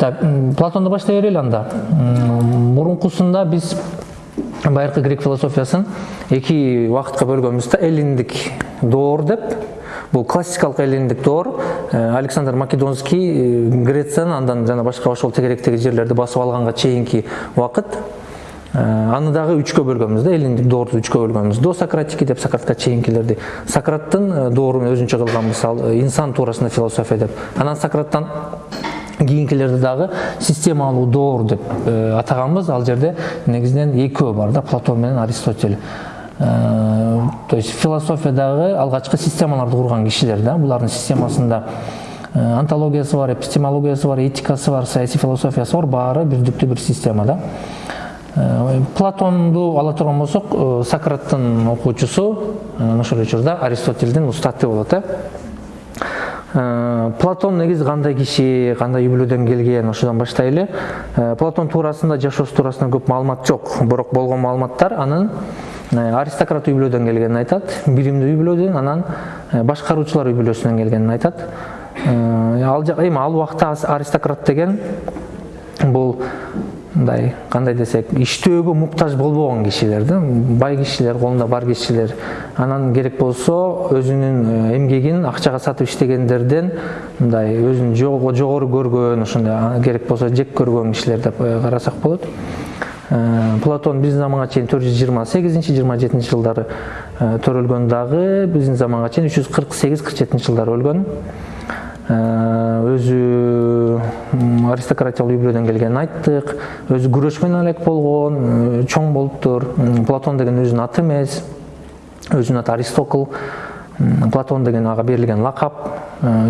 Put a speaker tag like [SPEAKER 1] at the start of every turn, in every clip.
[SPEAKER 1] так платонду баштай берели анда. Мурункусунда биз байыркы грек философиясын эки убакытка бөлгөнбүз да эллиндик доор деп. Бул классикалык эллиндик доор. Александр македонский грецияны андан жана башка ошол тегеректеги жерлерди басып алганга чейинки убакыт аны дагы үчкө бөлгөнбүз да эллиндик доорду үчкө бөлгөнбүз. До сократики деп сократка чейинкилерди сократтын доорун өзүнчө кылганбыз ал инсан туурасында философия деп. Анан сократтан кийинкилерди дагы системалуу доор деп атаганбыз ал жерде негизинен экөө бар да платон менен аристотель. То есть философиядагы алгачкы системаларды курган кишилер да булардын системасында антологиясы бар эпистемологиясы бар этикасы бар саясий философиясы бар баары бирдиктүү бир система да. Платонду ала турган болсок сократтын окуучусу ошол учурда аристотельдин устаты болот э платон негизи кандай киши кандай үй бүлөдөн келген ошодон баштайлы. Платон туурасында жашоосу туурасында көп маалымат жок. Бирок болгон маалыматтар анын аристократ үй бүлөдөн келгенин айтат билимдүү үй бүлөдөн анан башкаруучулар үй бүлөсүнөн келгенин айтат. Ал эми ал убакта аристократ деген бул мындай кандай десек иштөөгө муктаж болбогон кишилер да. Бай кишилер колунда бар кишилер. Анан керек болсо өзүнүн эмгегин акчага сатып иштегендерден мындай өзүн жогору көргөн ошондой керек болсо жек көргөн кишилер деп карасак болот. Платон биздин заманга чейин төрт жүз жыйырма сегизинчи жыйырма жетинчи жылдары төрөлгөн дагы биздин заманга чейин үч жүз кырк сегиз кырк жетинчи жылдары өлгөн өзү аристократиялык үй бүлөдөн келгенин айттык. Өзү күрөшмөн элек болгон чоң болуптур платон деген өзүнүн аты эмес. Өзүнүн аты аристокл. Платон деген ага берилген лакап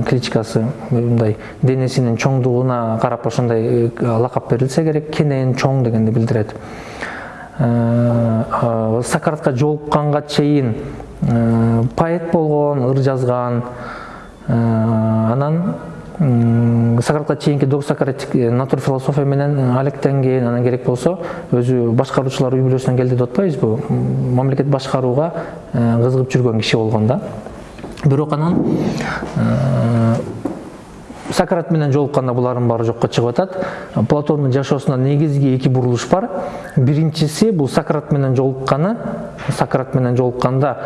[SPEAKER 1] кличкасы мындай денесинин чоңдугуна карап ошондой лакап берилсе керек кенен чоң дегенди билдирет. Сократка жолукканга чейин поэт болгон ыр жазган анан сократка чейинки досократик натур философия менен алектенген анан керек болсо өзү башкаруучулар үй бүлөсүнөн келди деп атпайбызбы мамлекет башкарууга кызыгып жүргөн киши болгон да. Бирок анан сократ менен жолукканда булардын баары жокко чыгып атат. Платондун жашоосунда негизги эки бурулуш бар. Биринчиси бул сократ менен жолукканы сократ менен жолукканда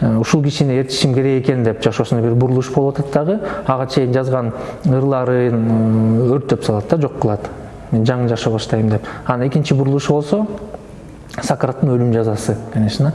[SPEAKER 1] ушул кишини ээрчишим керек экен деп жашоосунда бир бурулуш болуп атат дагы. Ага чейин жазган ырларын өрттөп салат да жок кылат. Мен жаңы жашоо баштайм деп. Анан экинчи бурулушу болсо сократтын өлүм жазасы конечно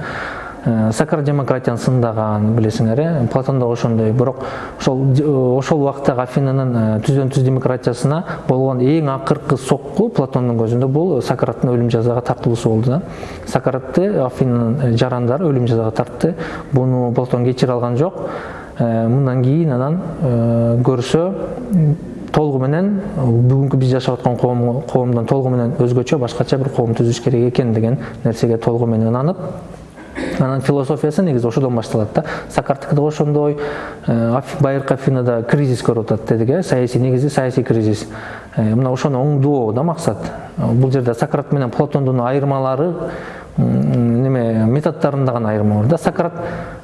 [SPEAKER 1] сократ демократияны сындаган билесиңер э платон дагы ошондой. Бирок ошол ошол убактагы афинанын түздөн түз демократиясына болгон эң акыркы сокку платондун көзүндө бул сократтын өлүм жазага тартылуусу болду да. Сократты афинанын жарандары өлүм жазага тартты. Буну платон кечире алган жок. Мындан кийин анан көрсө толугу менен бүгүнкү биз жашап аткан коомдон толугу менен өзгөчө башкача бир коом түзүш керек экен деген нерсеге толугу менен ынанып анан философиясы негизи ошодон башталат да. Сокарттыкы да ошондой байыркы афинада кризис көрүп атат дедик э саясий негизи саясий кризис. Мына ошону оңдоо да максат. Бул жерде сократ менен платондун айырмалары неме методдорунда гана айырма бар да. Сократ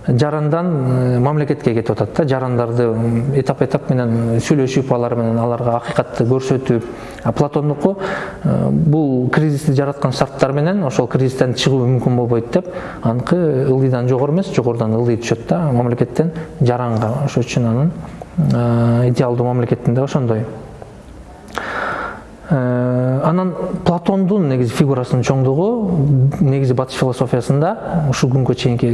[SPEAKER 1] жарандан мамлекетке кетип атат да. Жарандарды этап этап менен сүйлөшүп алар менен аларга акыйкатты көрсөтүп платондуку бул кризисти жараткан шарттар менен ошол кризистен чыгуу мүмкүн болбойт деп аныкы ылдыйдан жогору эмес жогорудон ылдый түшөт да. Мамлекеттен жаранга ошон үчүн анын идеалдуу мамлекетинде ошондой анан платондун негизи фигурасынын чоңдугу негизи батыш философиясында ушул күнгө чейинки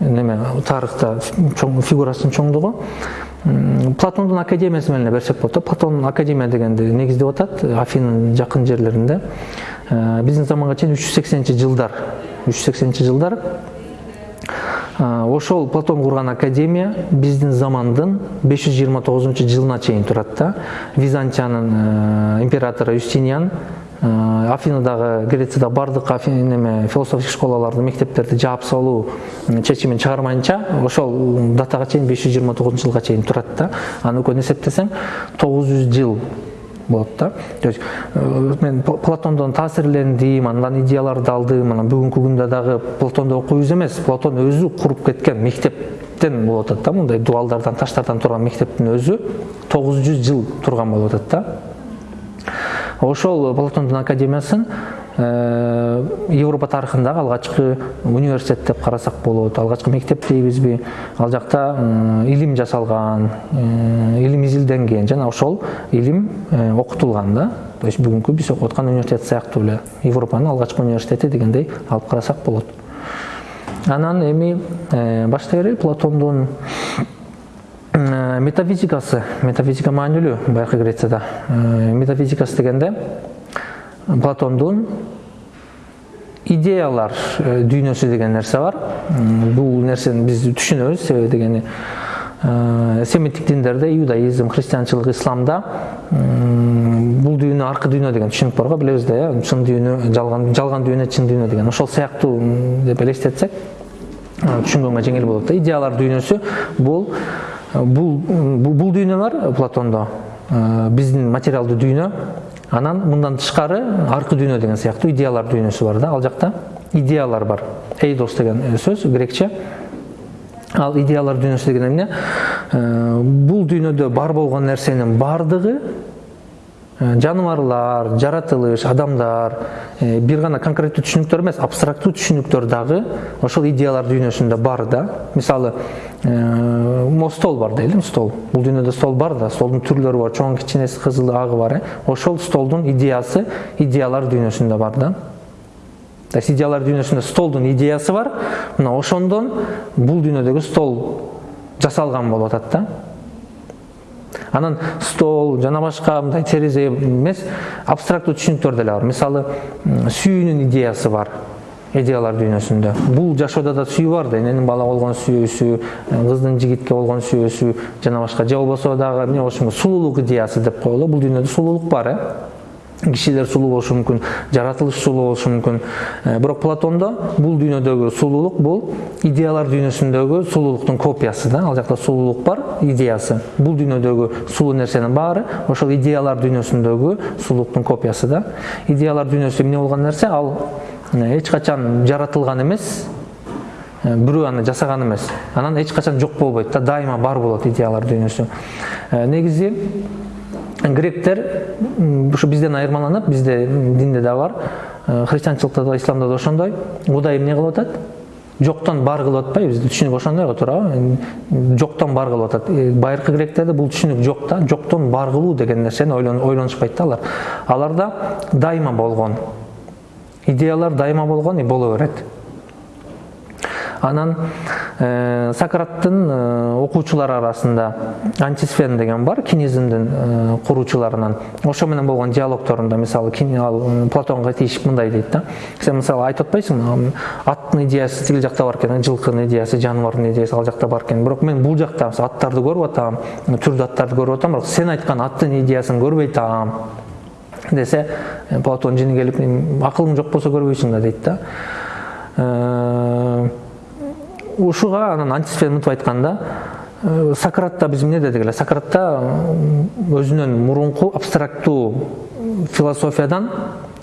[SPEAKER 1] неме тарыхта фигурасынын чоңдугу. Платондун академиясы менен эле берсек болот да платон академия дегенди негиздеп атат афинанын жакын жерлеринде. Биздин заманга чейин үч жүз сексенинчи жылдар үч жүз сексенинчи жылдар ошол платон курган академия биздин замандын беш жүз жыйырма тогузунчу жылына чейин турат да. Византиянын императору юстиниан афинадагы грецияда баардык неме философик школаларды мектептерди жаап салуу чечимин чыгармайынча ошол датага чейин беш жүз жыйырма тогузунчу жылга чейин турат да. Аны экөөнү эсептесең тогуз жүз жыл болот да. То есть мен платондон таасирлендим андан идеяларды алдым анан бүгүнкү күндө дагы платонду окуйбуз эмес платон өзү куруп кеткен мектептен болуп атат да мындай дубалдардан таштардан турган мектептин өзү тогуз жүз жыл турган болуп атат да. Ошол платондун академиясын европа тарыхындагы алгачкы университет деп карасак болот. Алгачкы мектеп дейбизби. Ал жакта илим жасалган илим изилденген жана ошол илим окутулган да. То есть бүгүнкү биз окуп аткан университет сыяктуу эле. Европанын алгачкы университети дегендей алып карасак болот. Анан эми баштай берели платондун метафизикасы. Метафизика маанилүү байыркы грецияда метафизикасы дегенде платондун идеялар дүйнөсү деген нерсе бар. Бул нерсени биз түшүнөбүз. Себеби дегени семиттик диндерде иудаизм христианчылык исламда бул дүйнө аркы дүйнө деген түшүнүк бар го билебиз да э чын дүйнө жалган жалган дүйнө чын дүйнө деген. Ошол сыяктуу деп элестетсек түшүнгөнгө жеңил болот да. Идеялар дүйнөсү бул бул бул дүйнө бар платондо. Биздин материалдуу дүйнө. Анан мындан тышкары аркы дүйнө деген сыяктуу идеялар дүйнөсү бар да. Ал жакта идеялар бар. Эйдос деген сөз грекче. Ал идеялар дүйнөсү деген эмне бул дүйнөдө бар болгон нерсенин баардыгы жаныбарлар жаратылыш адамдар бир гана конкреттүү түшүнүктөр эмес абстрактуу түшүнүктөр дагы ошол идеялар дүйнөсүндө бар да. Мисалы могу стол бар дейли стол. Бул дүйнөдө стол бар да столдун түрлөрү бар. Чоң кичинеси кызылы агы бар э. Ошол столдун идеясы идеялар дүйнөсүндө бар да. То есть идеялар дүйнөсүндө столдун идеясы бар. Мына ошондон бул дүйнөдөгү стол жасалган болуп атат да. Анан стол жана башка мындай терезе эмес абстрактуу түшүнүктөр деле бар. Мисалы сүйүүнүн идеясы бар идеялар дүйнөсүндө. Бул жашоодо да сүйүү бар да эненин бала болгон сүйүүсү кыздын жигитке болгон сүйүүсү жана башка же болбосо дагы эмне болушу мүмкүн сулуулук идеясы деп коелу. Бул дүйнөдө сулуулук бар э. Кишилер сулуу болушу мүмкүн жаратылыш сулуу болушу мүмкүн. Бирок платондо бул дүйнөдөгү сулуулук бул идеялар дүйнөсүндөгү сулуулуктун копиясы да ал жакта сулуулук бар идеясы. Бул дүйнөдөгү сулуу нерсенин баары ошол идеялар дүйнөсүндөгү сулуулуктун копиясы да. Идеялар дүйнөсү эмне болгон нерсе ал эч качан жаратылган эмес бирөө аны жасаган эмес. Анан эч качан жок болбойт да дайыма бар болот идеялар дүйнөсү. Негизи гректер ушу бизден айырмаланып бизде динде да бар христианчылыкта да исламда да ошондой кудай эмне кылып атат жоктон бар кылып атпайбы бизде түшүнүк ошондой го туурабы жоктон бар кылып атат байыркы гректерде бул түшүнүк жок да жоктон бар кылуу деген нерсени ойлонушпайт да алар аларда дайыма болгон идеялар дайыма болгон и боло берет анан э, сократтын э, окуучулары арасында антисфен деген бар кинизмдин э, куруучуларынан. Ошо менен болгон диалогторунда мисалы ал платонго тийишип мындай дейт да. Сен мисалы айтып атпайсыңбы аттын идеясы тиги жакта бар экен жылкынын идеясы жаныбардын идеясы ал жакта бар экен. Бирок мен бул жакта аттарды көрүп атам түрдүү аттарды көрүп атам бирок сен айткан аттын идеясын көрбөй атам десе платон жини келип акылың жок болсо көрбөйсүң да дейт да. Ушуга анан антисфен мынтип айтканда сократта биз эмне дедик эле? Сократта өзүнөн мурунку абстрактуу философиядан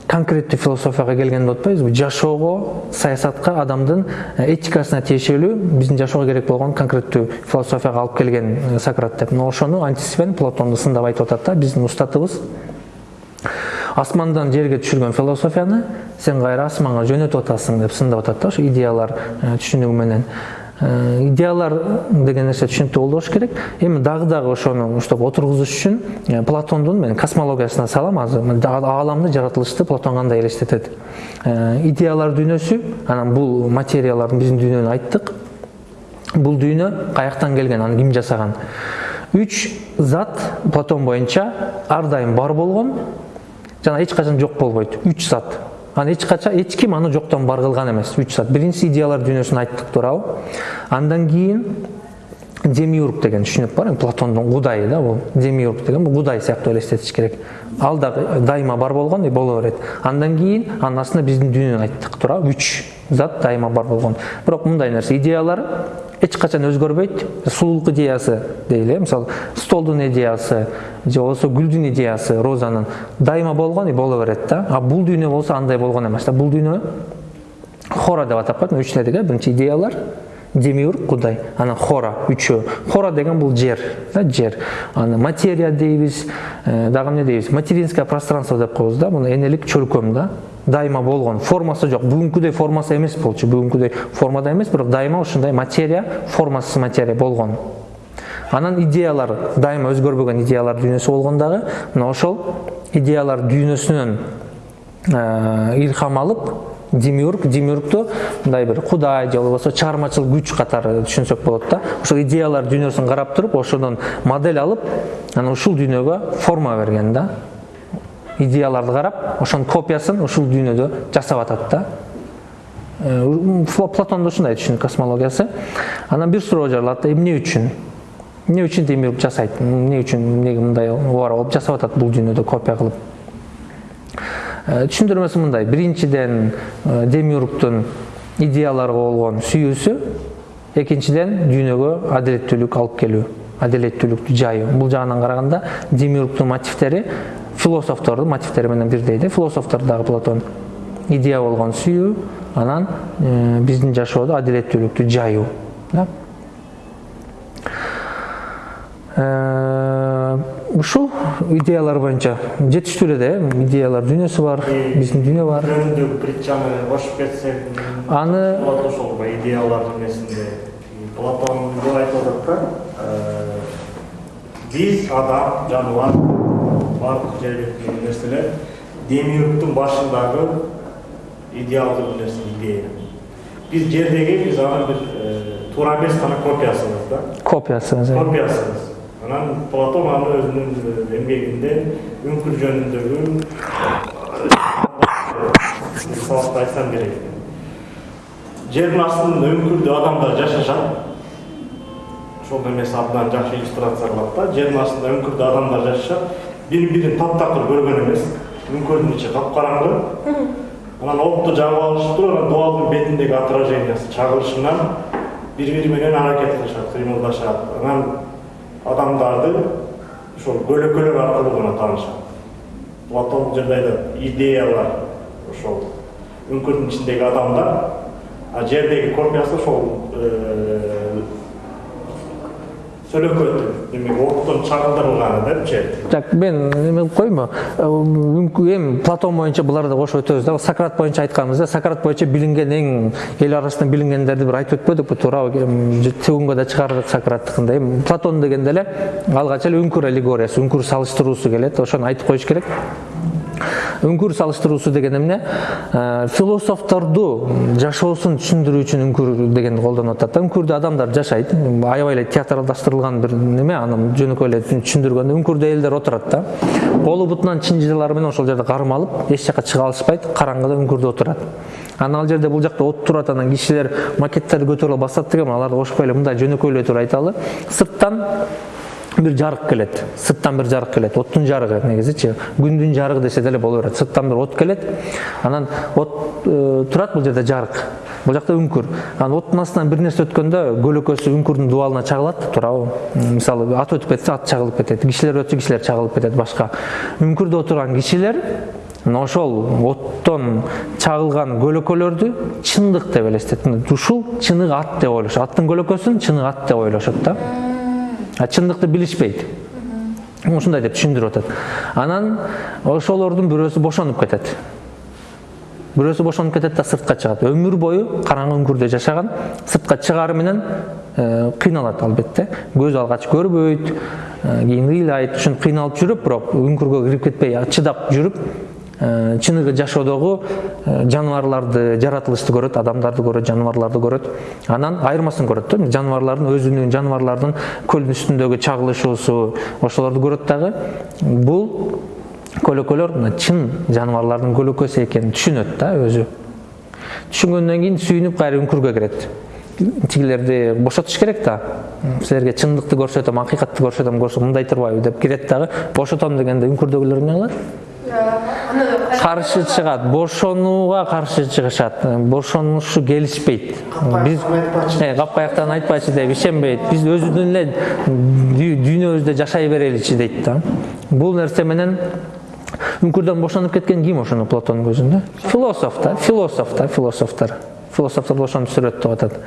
[SPEAKER 1] конкреттүү философияга келген деп атпайбызбы жашоого саясатка адамдын этикасына тиешелүү биздин жашоого керек болгон конкреттүү философияга алып келген сократ деп мына ошону антисфен платонду сындап айтып атат да. Биздин устатыбыз. Асмандан жерге түшүргөн философияны сен кайра асманга жөнөтүп атасың деп сындап атат да ошо идеялар түшүнүгү менен идеялар деген нерсе түшүнүктүү болуш керек. Эми дагы дагы ошону уштап отургузуш үчүн платондун мен космологиясына салам азыр ааламды жаратылышты платон кандай элестетет? Идеялар дүйнөсү анан бул материялардын биздин дүйнөнү айттык. Бул дүйнө каяктан келген аны ким жасаган? Үч зат платон боюнча ар дайым бар болгон жана эч качан жок болбойт. Үч зат анан эч качан эч ким аны жоктон бар кылган эмес. Үч зат биринчиси идеялар дүйнөсүн айттык туурабы. Андан кийин демиург деген түшүнүк бар платондун кудайы да бул демиург деген. Бул кудай сыяктуу элестетиш керек. Ал дагы дайыма бар болгон и боло берет. Андан кийин анын астына биздин дүйнөнү айттык туурабы. Үч зат дайыма бар болгон. Бирок мындай нерсе. Идеялар эч качан өзгөрбөйт сулуулук идеясы дейли э мисалы столдун идеясы же болбосо гүлдүн идеясы розанын дайыма болгон и боло берет да а бул дүйнө болсо андай болгон эмес да бул дүйнө хора деп атап коет үч э биринчи идеялар демиург кудай анан хора үчөө хора деген бул жер да жер аны материя дейбиз дагы эмне дейбиз материнское пространство деп коебуз да муну энелик чөлкөм да дайыма болгон формасы жок бүгүнкүдөй формасы эмес болчу бүгүнкүдөй формада эмес бирок дайыма ушундай материя формасыз материя болгон анан идеялар дайыма өзгөрбөгөн идеялар дүйнөсү болгон дагы мына ошол идеялар дүйнөсүнөн илхам алып демиург демиургду мындай бир кудай же болбосо чыгармачыл күч катары түшүнсөк болот да. Ошол идеялар дүйнөсүн карап туруп ошодон модель алып анан ушул дүйнөгө форма берген да. Идеяларды карап ошонун копиясын ушул дүйнөдө жасап атат да. Платондо ушундай түшүнүк космологиясы. Анан бир суроо жаралат да эмне үчүн? Эмне үчүн демиург жасайт? Эмне үчүн эмнеге мындай убара болуп жасап атат бул дүйнөдө копия кылып? Түшүндүрмөсү мындай. Биринчиден демиургдун идеяларга болгон сүйүүсү экинчиден дүйнөгө адилеттүүлүк алып келүү адилеттүүлүктү жайуу бул жагынан караганда демиургдун мотивтери философтордун мотивтери менен бирдей да философтор дагы платон идея болгон сүйүү анан биздин жашоодо адилеттүүлүктү жайуу да? Ушул идеялар боюнча жетиштүү эле да э идеялар дүйнөсү бар биздин дүйнө бар.
[SPEAKER 2] Притчаны кошуп кетсек
[SPEAKER 1] аны
[SPEAKER 2] ошол идеялар эмесинде платон айтып атат да биз адам жаныбар баардык жер бетиндеги нерселер демиургдун башындагы идеалдуу нерсе идея биз жердеги биз анын бир туура эмес гана копиясыбыз да
[SPEAKER 1] копиясы
[SPEAKER 2] копиясыбыз анан платон аны өзүнүн эмгегинде үңкүр жөнүндөгү сабакта айтсам керек жердин астында үңкүрдө адамдар жашашат ошол эмеси абдан жакшы иллюстрация кылат да жердин астында үңкүрдө адамдар жашашат бири бирин таптакыр көргөн эмес үңкүрдүн ичи капкараңгы анан отту жагып алышыптыр анан дубалдын бетиндеги отражениясы чагылышынан бири бири менен аракет кылышат кыймылдашат анан адамдарды ошол көлөкөлөр аркылуу гана таанышат платон жерде айтат идеялар ошол үңкүрдүн ичиндеги адамдар а жердеги копиясы ошол сөлөкөт демек оттон чагылдырылганы депчи
[SPEAKER 1] жак мен эме кылып коеюнбу эми платон боюнча буларды кошуп өтөбүз да сократ боюнча айтканбыз да сократ боюнча билинген эң эл арасында билингендерди бир айтып өтпөдүкпү туурабы төгүнгө да чыгардык сократтыкын эми платон дегенде эле алгач эле үңкүр аллегориясы үңкүр салыштыруусу келет ошону айтып коюш керек. Үңкүр салыштыруусу деген эмне? Философторду жашоосун түшүндүрүү үчүн үңкүр дегенди колдонуп атат да. Үңкүрдө адамдар жашайт. Аябай эле театралдаштырылган бир неме? Анан жөнөкөй эле түшүндүргөндө үңкүрдө элдер отурат да. Колу бутунан чынжырлары менен ошол жерде кармалып эч жака чыга алышпайт караңгыда үңкүрдө отурат. Анан ал жерде бул жакта от турат анан кишилер макеттерди көтөрүп басат деген аларды кошпой эле мындай жөнөкөй эле туруп айталы. Сырттан бир жарык келет сырттан бир жарык келет оттун жарыгы негизичи күндүн жарыгы десе деле боло берет сырттан бир от келет анан от турат бул жерде жарык бул жакта үңкүр анан оттун астынан бир нерсе өткөндө көлөкөсү үңкүрдүн дубалына чагылат туурабы мисалы ат өтүп кетсе ат чагылып кетет кишилер өтсө кишилер чагылып кетет башка үңкүрдө отурган кишилер ошол оттон чагылган көлөкөлөрдү чындык деп элестет ушул чыныгы ат деп ойлошот аттын көлөкөсүн чыныгы ат деп ойлошот да чындыкты билишпейт. Ушундай деп түшүндүрүп атат. Анан ошолордун бирөөсү бошонуп кетет. Бирөөсү бошонуп кетет да сыртка чыгат. Өмүр бою караңгы үңкүрдө жашаган сыртка чыгаары менен кыйналат албетте. Көзү алгач көрбөйт кийин ыйлайт ушинтип кыйналып жүрүп бирок үңкүргө кирип кетпей чыдап жүрүп чыныгы жашоодогу жаныбарларды жаратылышты көрөт адамдарды көрөт жаныбарларды көрөт. Анан айырмасын көрөт да. Жаныбарлардын өзүнүн жаныбарлардын көлдүн үстүндөгү чагылышуусу ошолорду көрөт дагы. Бул көлөкөлөр мына чын жаныбарлардын көлөкөсү экенин түшүнөт да өзү. Түшүнгөндөн кийин сүйүнүп кайра үңкүргө кирет. Тигилерди бошотуш керек да. Силерге чындыкты көрсөтөм акыйкатты көрсөтөм мындай турбайбы деп кирет дагы. Бошотом дегенде үңкүрдөгүлөр эмне кылат каршы чыгат. Бошонууга каршы чыгышат. Бошонушу келишпейт. Биз капаяктан айтпачы деп ишенбейт. Биз өзүбүздүн эле дүйнөбүздө жашай береличи дейт да. Бул нерсе менен үңкүрдөн бошонуп кеткен ким ошону платондун көзүндө философ да философ да философтор философторду ошентип сүрөттөп атат.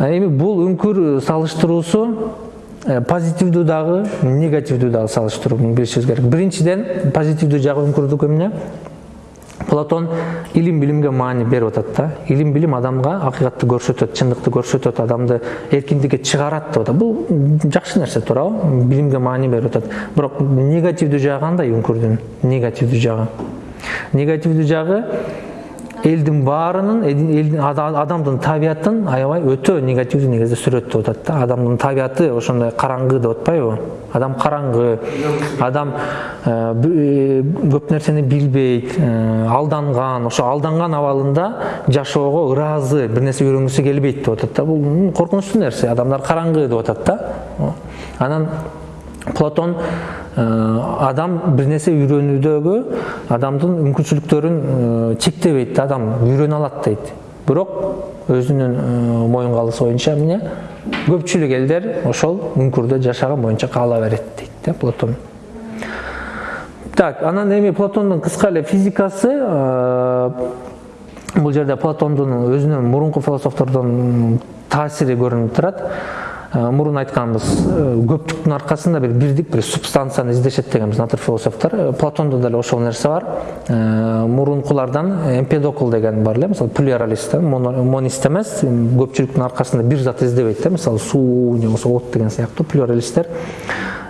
[SPEAKER 1] Эми бул үңкүр салыштыруусу э, позитивдүү дагы негативдүү дагы салыштыруу билишибиз керек. Биринчиден позитивдүү жагы үңкүрдүкү эмне платон илим билимге маани берип атат да. Илим билим адамга акыйкатты көрсөтөт чындыкты көрсөтөт адамды эркиндикке чыгарат деп атат бул жакшы нерсе туурабы билимге маани берип атат бирок негативдүү жагы кандай үңкүрдүн негативдүү жагы негативдүү жагы элдин баарынын элдин адамдын табиятын аябай өтө негативдүү негизде сүрөттөп атат да адамдын табияты ошондой караңгы деп атпайбы адам караңгы адам көп нерсени билбейт алданган ошо алданган абалында жашоого ыраазы бир нерсе үйрөнгүсү келбейт деп атат да бул коркунучтуу нерсе адамдар караңгы деп атат да анан платон адам бир нерсе үйрөнүүдөгү адамдын мүмкүнчүлүктөрүн чектебейт да адам үйрөнө алат дейт бирок өзүнүн моюн калысы боюнча эмне көпчүлүк элдер ошол үңкүрдө жашаган боюнча кала берет дейт да платон так анан эми платондун кыска эле физикасы бул жерде платондун өзүнүн мурунку философтордон таасири көрүнүп турат мурун айтканбыз көптүктүн аркасында бир бирдик бир субстанцияны издешет дегенбиз натур философтор. Платондо деле ошол нерсе бар. Мурункулардан эмпедокл деген бар эле мисалы плюралист монист эмес. Көпчүлүктүн аркасында бир зат издебейт да мисалы суу же болбосо от деген сыяктуу плюралисттер.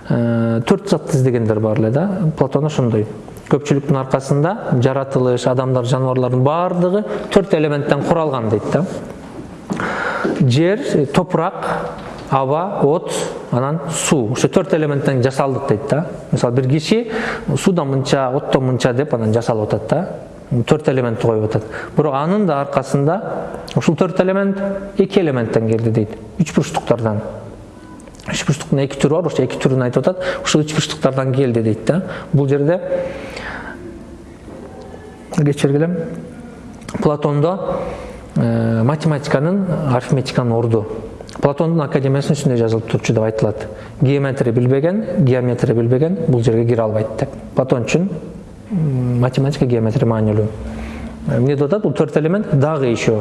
[SPEAKER 1] Төрт затты издегендер бар эле да платон ошондой. Көпчүлүктүн аркасында жаратылыш адамдар жаныбарлардын баардыгы төрт элементтен куралган дейт да. Жер топурак аба от анан суу ошо төрт элементтен жасалдык дейт да мисалы бир киши суудан мынча оттон мынча деп анан жасалып атат да төрт элементти коюп атат бирок анын да аркасында ушул төрт элемент эки элементтен келди дейт үч бурчтуктардан үч бурчтуктун эки түрү бар ошо эки түрүн айтып атат ушул үч бурчтуктардан келди дейт да бул жерде кечиргиле платондо математиканын арифметиканын орду платондун академиясында ушундай жазылып турчу деп айтылат геометрия билбеген геометрия билбеген бул жерге кире албайт деп. Платон үчүн математика геометрия маанилүү эмне деп атат бул төрт элемент дагы еще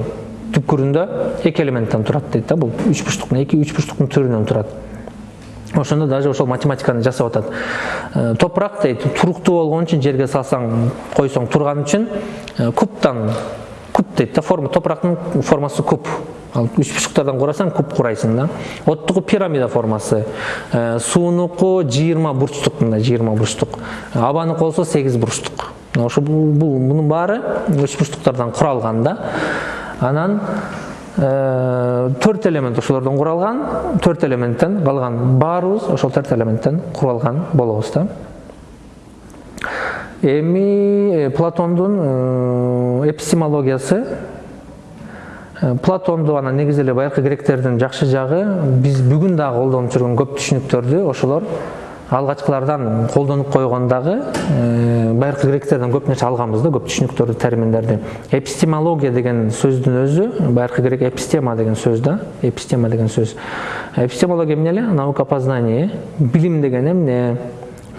[SPEAKER 1] түпкүрүндө эки элементтен турат дейт да бул үч бурчтуктун эки үч бурчтуктун түрүнөн турат ошондо даже ошол математиканы жасап атат топурак дейт туруктуу болгон үчүн жерге салсаң койсоң турган үчүн кубтан куб дейт да форма. Топурактын формасы куб. Ал үч бурчуктардан курасаң куб курайсың да. Оттуку пирамида формасы. Суунуку жыйырма бурчтук мындай жыйырма бурчтук абаныкы болсо сегиз бурчтук ошо бул мунун баары үч бурчтуктардан куралган да. Анан төрт элемент ошолордон куралган төрт элементтен калган баарыбыз ошол төрт элементтен куралган болобуз да. Эми платондун эпистемологиясы платонду анан негизи эле байыркы гректердин жакшы жагы. Биз бүгүн дагы колдонуп жүргөн көп түшүнүктөрдү ошолор алгачкылардан колдонуп койгон дагы байыркы гректерден көп нерсе алганбыз да көп түшүнүктөрдү терминдерди. Эпистемология деген сөздүн өзү байыркы грек эпистема деген сөз да эпистема деген сөз. Эпистемология эмне эле? Наука познание билим деген эмне?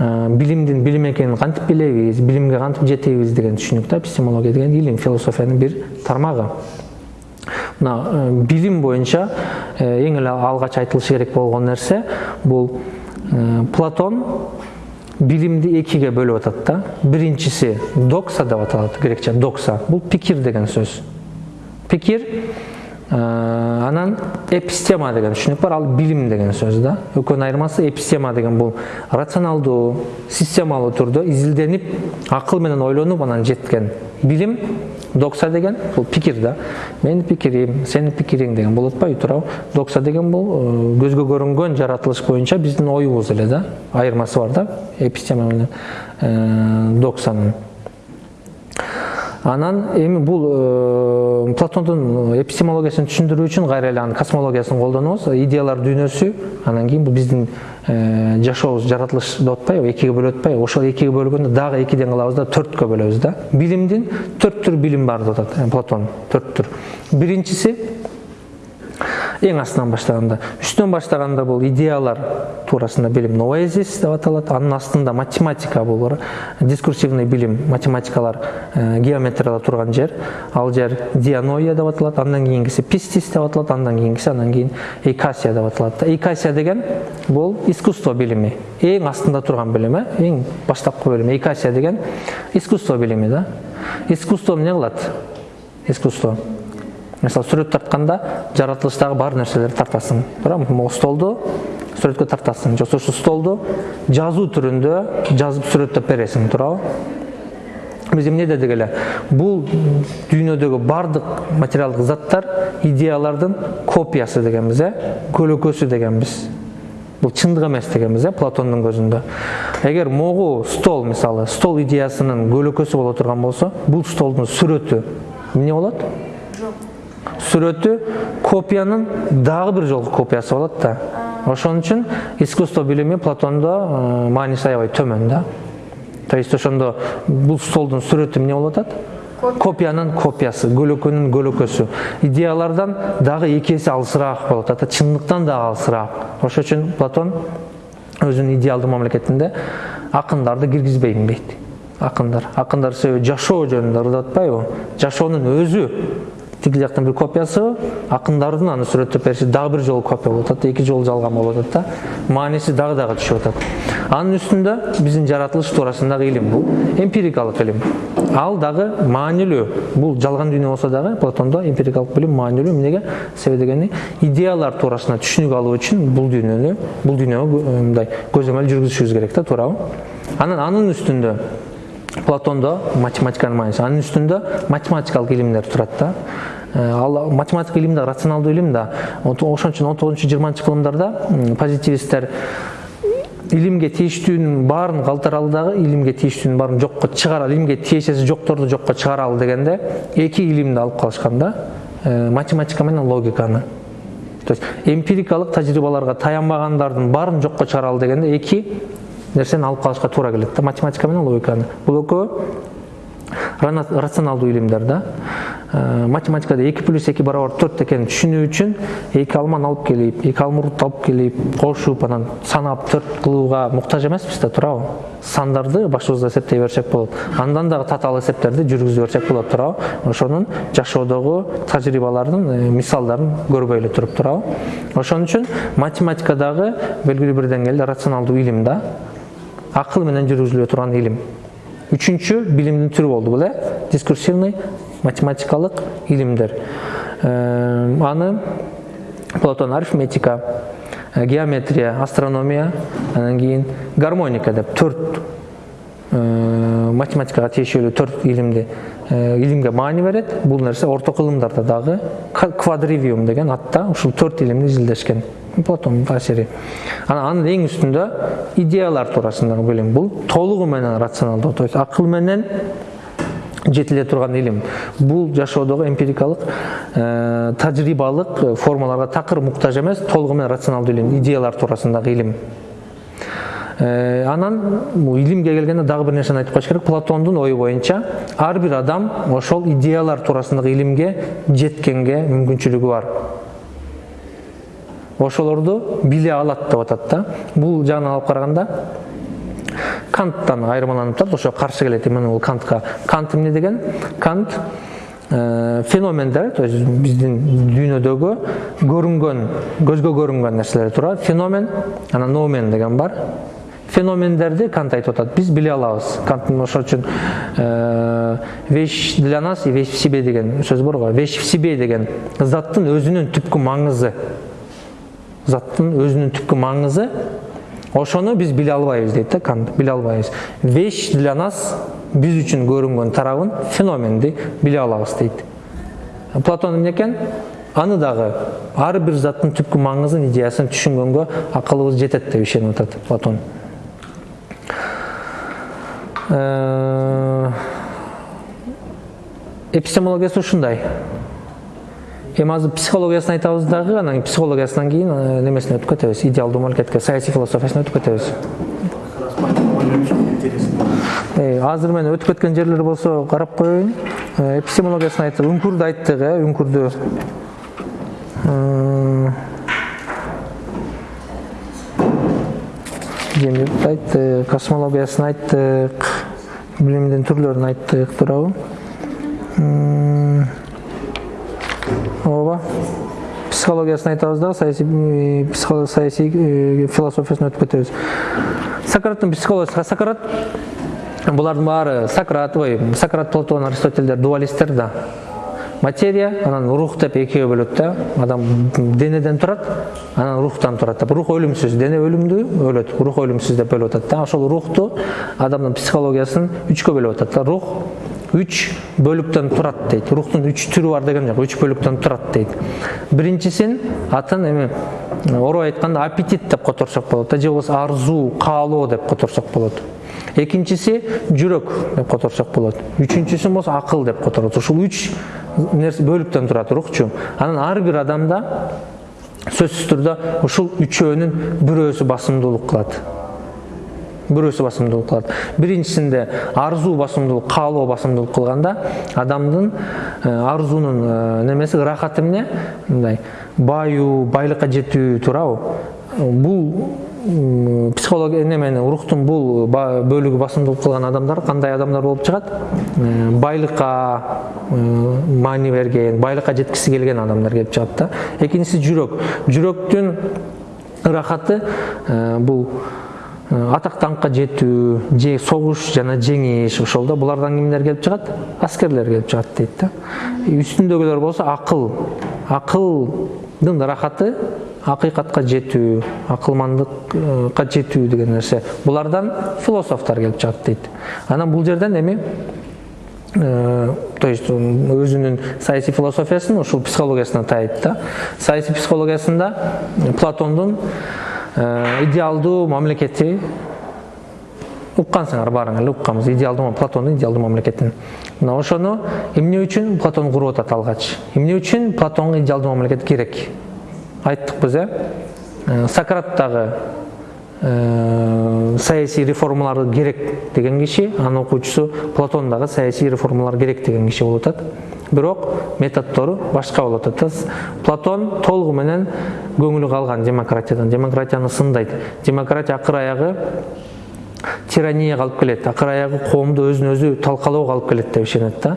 [SPEAKER 1] Билимдин билим экенин кантип билебиз? Билимге кантип жетебиз деген түшүнүк да эпистемология деген илим философиянын бир тармагы. Мына билим боюнча эң эле алгач айтылышы керек болгон нерсе бул платон билимди экиге бөлүп атат да. Биринчиси докса деп аталат грекче докса. Бул пикир деген сөз. Пикир анан эпистема деген түшүнүк бар ал билим деген сөз да экөөнүн айырмасы эпистема деген бул рационалдуу системалуу түрдө изилденип акыл менен ойлонуп анан жеткен билим докса деген бул пикир да менин пикирим сенин пикириң деген болуп атпайбы туурабы докса деген бул көзгө көрүнгөн жаратылыш боюнча биздин оюбуз эле да айырмасы бар да эпистема менен доксанын анан эми бул платондун эпистемологиясын түшүндүрүү үчүн кайра эле анын космологиясын колдонобуз. Идеялар дүйнөсү анан кийин бул биздин жашообуз жаратылыш деп атпайбы экиге бөлүп атпайбы ошол экиге бөлгөндө дагы экиден кылабыз да төрткө бөлөбүз да. Билимдин төрт түр билим бар деп атат платон төрт түр. Биринчиси эң астынан баштаганда үстөн баштаганда бул идеялар туурасында билим noesis деп аталат анын астында математика бар дискурсивный билим математикалар геометриялар турган жер. Ал жер дианоия деп аталат андан кийинкиси пистис деп аталат андан кийинкиси андан кийин эйкасия деп аталат да. Эйкасия деген бул искусство билими эң астында билим э эң баштапкы билим эйкасия деген искусство билими да. Искусство эмне кылат искусство. Мисалы сүрөт тартканда жаратылыштагы бар нерселерди тартасың. Туурабы могу столду сүрөткө тартасың. Же ошол столду жазуу түрүндө жазып сүрөттөп бересиң туурабы. Биз эмне дедик эле? Бул дүйнөдөгү баардык материалдык заттар идеялардын копиясы дегенбиз э? Көлөкөсү дегенбиз. Бул чындык эмес дегенбиз э? Платондун көзүндө. Эгер могу стол мисалы стол идеясынын көлөкөсү боло турган болсо бул столдун сүрөтү эмне болот? Сүрөтү копиянын дагы бир жолку копиясы болот да ошон үчүн искусство билими платондо мааниси аябай төмөн да то есть ошондо бул столдун сүрөтү эмне болуп атат копиянын копиясы көлөкөнүн көлөкөсү идеялардан дагы эки эсе алысыраак болуп атат чындыктан дагы алысыраак ошон үчүн платон өзүнүн идеалдуу мамлекетинде акындарды киргизбейм дейт акындар акындар себеби жашоо жөнүндө ырдап атпайбы жашоонун өзү тиги жактын бир копиясы акындардын аны сүрөттөп бериши дагы бир жолу копия болуп атат эки жолу жалган болуп атат да. Мааниси дагы дагы түшүп атат. Анын үстүндө биздин жаратылыш туурасындагы илим бул эмпирикалык илим. Ал дагы маанилүү бул жалган дүйнө болсо дагы платондо эмпирикалык билим маанилүү эмнеге? Себеби дегени идеялар туурасында түшүнүк алуу үчүн бул дүйнөнү бул дүйнөгө мындай көзөмөл жүргүзүшүбүз керек да туурабы. Анан анын үстүндө платондо математиканын мааниси анын үстүндө математикалык илимдер турат да. Ал математика илим да рационалдуу илим да. Ошон үчүн он тогузунчу жыйырманчы кылымдарда позитивисттер илимге тийиштүүнүн баарын калтыралы дагы илимге тийиштүүнүн баарын жокко чыгаралы илимге тиешеси жокторду жокко чыгаралы дегенде эки илимди алып калышкан да. Математика менен логиканы. То есть эмпирикалык тажрыйбаларга таянбагандардын баарын жокко чыгаралы дегенде эки нерсени алып калышка туура келет да математика менен логиканы. Бул экөө рационалдуу илимдер да. Математикада эки плюс эки барабар төрт экенин түшүнүү үчүн эки алманы алып келип эки алмурутты алып келип кошуп анан санап төрт кылууга муктаж эмеспиз да туурабы сандарды башыбызда эсептей берсек болот андан дагы татаал эсептерди жүргүзө берсек болот туурабы ошонун жашоодогу тажрыйбаларын мисалдарын көрбөй эле туруп туурабы ошон үчүн математика дагы белгилүү бир деңгээлде рационалдуу илим да акыл менен жүргүзүлө турган илим үчүнчү билимдин түрү болду бул э дискурсивный математикалык илимдер аны платон арифметика геометрия астрономия анан кийин гармоника деп төрт математикага тиешелүү төрт илимди илимге маани берет бул нерсе орто кылымдарда дагы квадривиум деген атта ушул төрт илимди изилдешкен платондун таасири анан анын эң үстүндө идеялар туурасындагы билим бул толугу менен рационалдуу то есть акыл менен жетиле турган илим бул жашоодогу эмпирикалык тажрыйбалык формаларга такыр муктаж эмес толугу менен рационалдуу илим идеялар туурасындагы илим анан илимге келгенде дагы бир нерсени айтып коюш керек. Платондун ою боюнча ар бир адам ошол идеялар туурасындагы илимге жеткенге мүмкүнчүлүгү бар. Ошолорду биле алат деп атат да. Бул жагынан алып караганда канттан айырмаланып турат. Ошого каршы келет именно бул кантка. Кант эмне деген? Кант феномендер то есть биздин дүйнөдөгү көрүнгөн көзгө көрүнгөн нерселер турат феномен анан номен деген бар. Феномендерди кант айтып атат. Биз биле алабыз. Канттын ошол үчүн вещь для нас и вещь в себе деген сөз бар го. Вещь в себе деген заттын өзүнүн түпкү маңызы. Заттын өзүнүн түпкү маңызы. Ошону биз биле албайбыз дейт да кант биле албайбыз. Вещь для нас биз үчүн көрүнгөн тарабын феноменди биле алабыз дейт платон эмне экен аны дагы ар бир заттын түпкү маңызын идеясын түшүнгөнгө акылыбыз жетет деп ишенип атат платон. Эпистемологиясы ушундай. Азыр психологиясын айтабыз дагы анан психологиясынан кийин немесине өтүп кетебиз идеалдуу мамлекетке саясий философиясына өтүп кетебиз азыр мен өтүп кеткен жерлер болсо карап коеюн эпистемологиясын айттык үңкүрдү айттык э үңкүрдү айттык космологиясын айттык билимдин түрлөрүн айттык туурабы ооба психологиясын айтабыз дагы саясий психо- саясий философиясын өтүп кетебиз сократтын психологиясы сократ булардын баары сократ ой сократ платон аристотельдер дуалисттер да. Материя анан рух деп экиге бөлөт да адам денеден турат анан рухтан турат деп рух өлүмсүз дене өлүмдүү өлөт рух өлүмсүз деп бөлүп атат да ошол рухту адамдын психологиясын үчкө бөлүп атат да рух үч бөлүктөн турат дейт. Рухтун үч түрү бар деген жок. Үч бөлүктөн турат дейт. Биринчисин атын эми орой айтканда аппетит деп которсок болот да же болбосо арзуу каалоо деп которсок болот. Экинчиси жүрөк деп которсок болот. Үчүнчүсү болсо акыл деп которот. Ушул үч нерсе бөлүктөн турат рухчу. Анан ар бир адамда сөзсүз түрдө ушул үчөөнүн бирөөсү басымдуулук кылат бирөөсү басымдуулук кылат биринчисинде арзуу басымдуулук каалоо басымдуулук кылганда адамдын арзуунун немеси ырахаты эмне мындай бааюу байлыкка жетүү туурабы бул психология немени рухтун бул бөлүгү басымдуулук кылган адамдар кандай адамдар болуп чыгат байлыкка маани берген байлыкка жеткиси келген адамдар келип чыгат да. Экинчиси жүрөк жүрөктүн ырахаты бул атак даңкка жетүү же согуш жана жеңиш ошол да булардан кимдер келип чыгат аскерлер келип чыгат дейт да. Үстүндөгүлөр болсо акыл акылдын ырахаты акыйкатка жетүү акылмандыкка жетүү деген нерсе. Булардан философтор келип чыгат дейт. Анан бул жерден эми то есть өзүнүн саясий философиясын ушул психологиясына таяйт да. Саясий психологиясында платондун идеалдуу мамлекети. Уккансыңар баарыңар эле укканбыз. Идеалдуу платондун идеалдуу мамлекетин. Мына ошону эмне үчүн платон куруп атат алгач? Эмне үчүн платонго идеалдуу мамлекет керек? Айттыкпыз э? Сократ дагы саясий реформалар керек деген киши анын окуучусу платон дагы саясий реформалар керек деген киши болуп атат бирок методдору башка болуп атат платон толугу менен көңүлү калган демократиядан. Демократияны сындайт. Демократия акыр аягы тиранияга алып келет. Акыр аягы коомду өзүн өзү талкалоого алып келет деп ишенет да.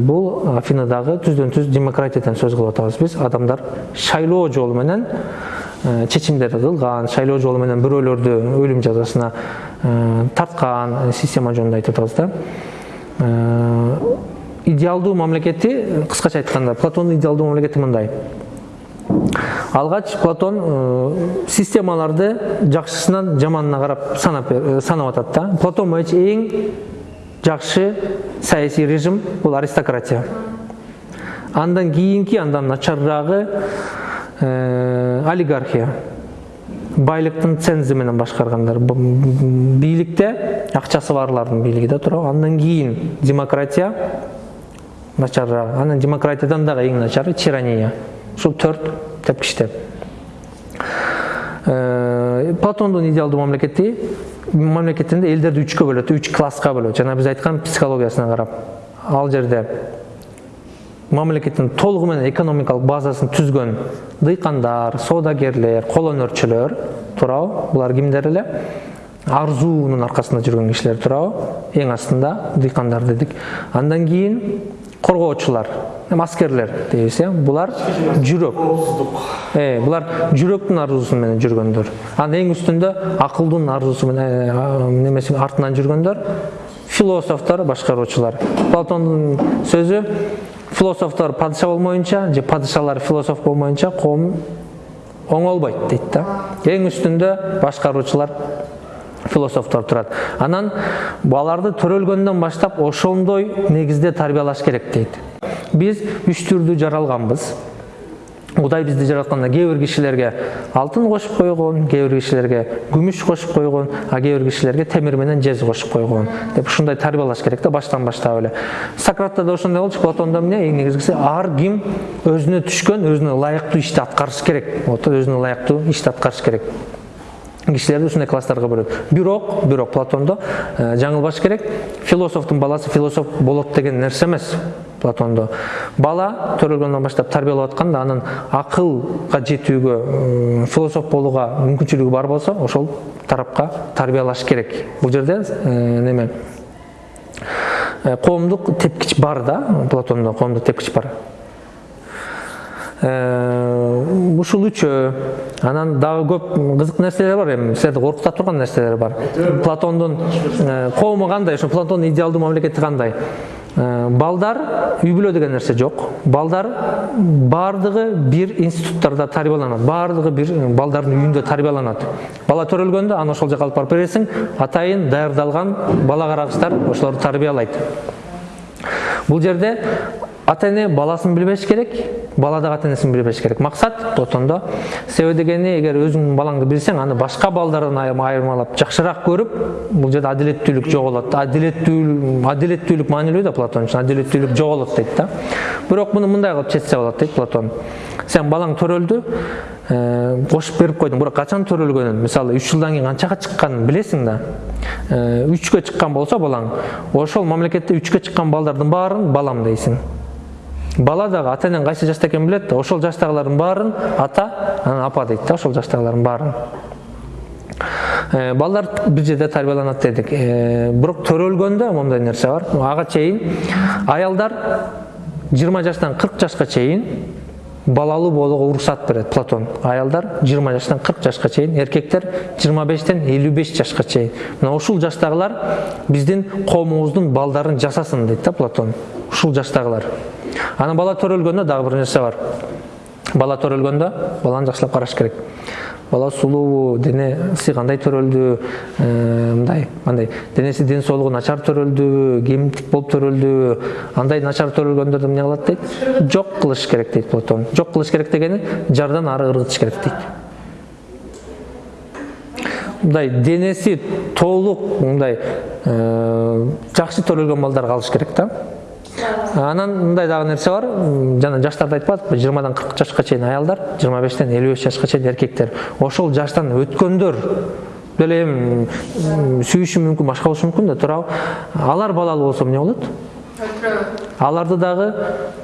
[SPEAKER 1] Бул афинадагы түздөн түз демократиядан сөз кылып атабыз биз. Адамдар шайлоо жолу менен чечимдерди кылган шайлоо жолу менен бирөөлөрдү өлүм жазасына тарткан система жөнүндө айтып атабыз да. Идеалдуу мамлекети кыскача айтканда платондун идеалдуу мамлекети мындай. Алгач платон системаларды жакшысынан жаманына карап санап санап атат да. Платон боюнча эң жакшы саясий режим бул аристократия. Андан кийинки андан начарыраагы олигархия. Байлыктын цензи менен башкаргандар. Бийликте акчасы барлардын бийлиги да туурабы андан кийин демократия. Начарыраак анан демократиядан дагы эң начары тирания ушул төрт тепкичтер платондун идеалдуу мамлекети мамлекетинде элдерди үчкө бөлөт үч класска бөлөт жана биз айткан психологиясына карап ал жерде мамлекеттин толугу менен экономикалык базасын түзгөн дыйкандар соодагерлер кол өнөрчүлөр туурабы булар кимдер эле арзуунун аркасында жүргөн кишилер туурабы эң астында дыйкандар дедик андан кийин коргоочулар аскерлер дейбиз э булар жүрөк булар жүрөктүн арзуусу менен жүргөндөр анан эң үстүндө акылдын арзуусу менен немеси артынан жүргөндөр философтор башкаруучулар платондун сөзү философтор падыша болмоюнча же падышалар философ болмоюнча коом оңолбойт дейт да эң үстүндө башкаруучулар философтор турат анан аларды төрөлгөндөн баштап ошондой негизде тарбиялаш керек дейт. Биз үч түрдүү жаралганбыз. Кудай бизди жаратканда кээ бир кишилерге алтын кошуп койгон кээ бир кишилерге күмүш кошуп койгон а кээ бир кишилерге темир менен жез кошуп койгон деп ушундай тарбиялаш керек да баштан баштап эле. Сократта да ошондой болчу платондо эмне эң негизгиси ар ким өзүнө түшкөн өзүнө ылайыктуу ишти аткарыш керек. Өзүнө ылайыктуу ишти аткарыш керек. Кишилерди ушундай класстарга бөлөт бирок бирок платондо жаңылбаш керек. Философтун баласы философ болот деген нерсе эмес платондо бала төрөлгөндөн баштап тарбиялап атканда анын акылга жетүүгө философ болууга мүмкүнчүлүгү бар болсо ошол тарапка тарбиялаш керек. Бул жерде э, неме? Э, коомдук тепкич бар да платондо коомдук тепкич бар. Э, ушул үчөө анан дагы көп кызык нерселер бар эми. Силерди коркута турган нерселер бар. Платондун э, коому кандай? Ошо платондун идеалдуу мамлекети кандай? Э, балдар үй бүлө деген нерсе жок. Балдар баардыгы бир институттарда тарбияланат. Баардыгы бир э, балдардын үйүндө тарбияланат. Бала төрөлгөндө аны ошол жака алып барып бересиң атайын даярдалган бала карагычтар ошолорду тарбиялайт. Бул жерде ата эне баласын билбеш керек бала дагы ата энесин билбеш керек. Максат платондо себеби дегени эгер өзүңдүн балаңды билсең аны башка балдардан айырма- айырмалап жакшыраак көрүп бул жерде адилеттүүлүк жоголот адилеттүүлүк адилеттүүлүк маанилүү да платон үчүн адилеттүүлүк жоголот дейт да. Бирок муну мындай кылып чечсе болот дейт платон. Сен балаң төрөлдү э, кошуп берип койдуң бирок качан төрөлгөнүн мисалы үч жылдан кийин канчага чыкканын билесиң да. Э, үчкө чыккан болсо балаң ошол мамлекетте үчкө чыккан балдардын баарын балам дейсиң бала дагы ата энең кайсы жашта экенин билет да ошол жаштагылардын баарын ата анан апа дейт да ошол жаштагылардын баарын. Э, балдар бир жерде тарбияланат дедик. Э, бирок төрөлгөндө моундай нерсе бар. Ага чейин аялдар жыйырма жаштан кырк жашка чейин балалуу болууга уруксат берет платон. Аялдар жыйырма жаштан кырк жашка чейин эркектер жыйырма бештен элүү беш жашка чейин. Мына ушул жаштагылар биздин коомубуздун балдарын жасасын дейт да платон. Ушул жаштагылар. Анан бала төрөлгөндө дагы бир нерсе бар. Бала төрөлгөндө баланы жакшылап караш керек бала сулуубу денеси кандай төрөлдү? Э, мындай андай денеси ден соолугу начар төрөлдүбү кемтик болуп төрөлдүбү андай начар төрөлгөндөрдү эмне кылат дейт? Жок кылыш керек дейт жок кылыш керек дегени жардан ары ыргытыш керек дейт. Мындай денеси толук мындай э, жакшы төрөлгөн балдар калыш керек да анан мындай дагы нерсе бар. Жана жаштарды айтып атпы жыйырмадан кырк жашка чейин аялдар жыйырма бештен элүү беш жашка чейин эркектер. Ошол жаштан өткөндөр деле эми сүйүшү мүмкүн башка болушу мүмкүн да. Туурабы алар балалуу болсо эмне болот? Аларды дагы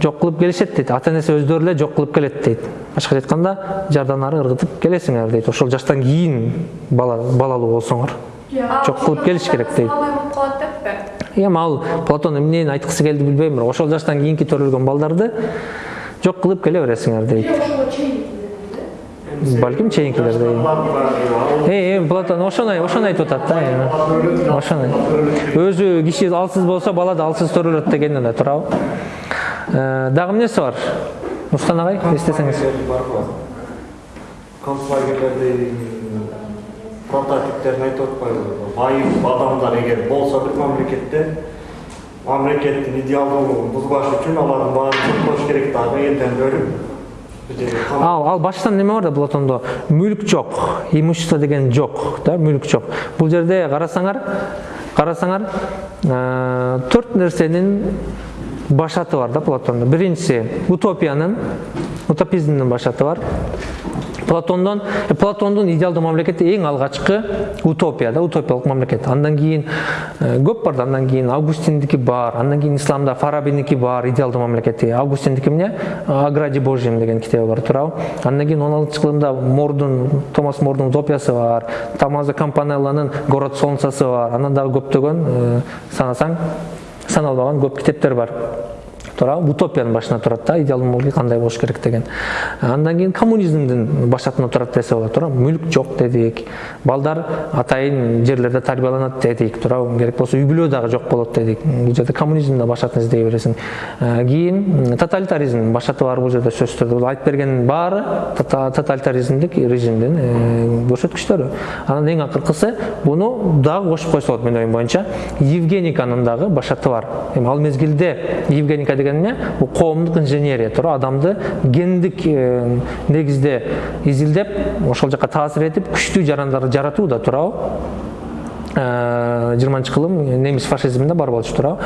[SPEAKER 1] жок кылып келишет дейт. Ата энеси өздөрү эле жок кылып келет дейт. Башкача айтканда жардан ары ыргытып келесиңер дейт. Ошол жаштан кийин бала балалуу болсоңор Жок кылып келиш керек дейт. эми ал платон эмнени айткысы келди билбейм бирок ошол жаштан кийинки төрөлгөн балдарды жок кылып келе бересиңер дейт балким чейинкилерде э эми платон ошону ошону айтып атат да ошону өзү киши алсыз болсо бала да алсыз төрөлөт дегени эле туурабы дагы эмнеси бар нурстан агай эстесеңиз
[SPEAKER 2] барбы прототиптерин айтып атпайбы байып адамдар эгер болсо бир мамлекетте мамлекеттин идеалдуулугун бузбаш үчүн алардын баарын жоктош керек дагы элден кам-
[SPEAKER 1] ал ал баштан неме бар да платондо мүлк жок имущество деген жок да мүлк жок. Бул жерде карасаңар карасаңар э, төрт нерсенин башаты бар да платондо биринчиси утопиянын утопизмдин башаты бар. Платондон э, платондун идеалдуу мамлекети эң алгачкы утопия да утопиялык мамлекет. Андан кийин э, көп бар да андан кийин августиндики бар андан кийин исламда фарабиники бар идеалдуу мамлекети. Августиндики эмне? О граде божьем деген китеби бар туурабы. Андан кийин он алтынчы кылымда мордун томас мордун утопиясы бар. Томазо кампанелланын город солнцасы бар. Андан дагы көптөгөн э, санасаң саналбаган көп китептер бар. Туурабы утопиянын башына турат да идеалдуу мамлекет кандай болуш керек деген. Андан кийин коммунизмдин башатына турат десе болот туурабы мүлк жок дедик балдар атайын жерлерде тарбияланат дедик туурабы керек болсо үй бүлө дагы жок болот дедик бул жерде коммунизмдин башатын издей бересиң кийин тоталитаризмдин башаты бар бул жерде сөзсүз түрдө айтып бергенин баары тота- тоталитаризмдик режимдин э, көрсөткүчтөрү анан эң акыркысы буну дагы кошуп койсо болот менин оюм боюнча евгениканын дагы башаты бар. Эми ал мезгилде евгеника деген эмне бул коомдук инженерия туура адамды гендик э, негизде изилдеп ошол жака таасир этип күчтүү жарандарды жаратуу да туурабы жыйырманчы кылым немис фашизминде бар болчу туурабы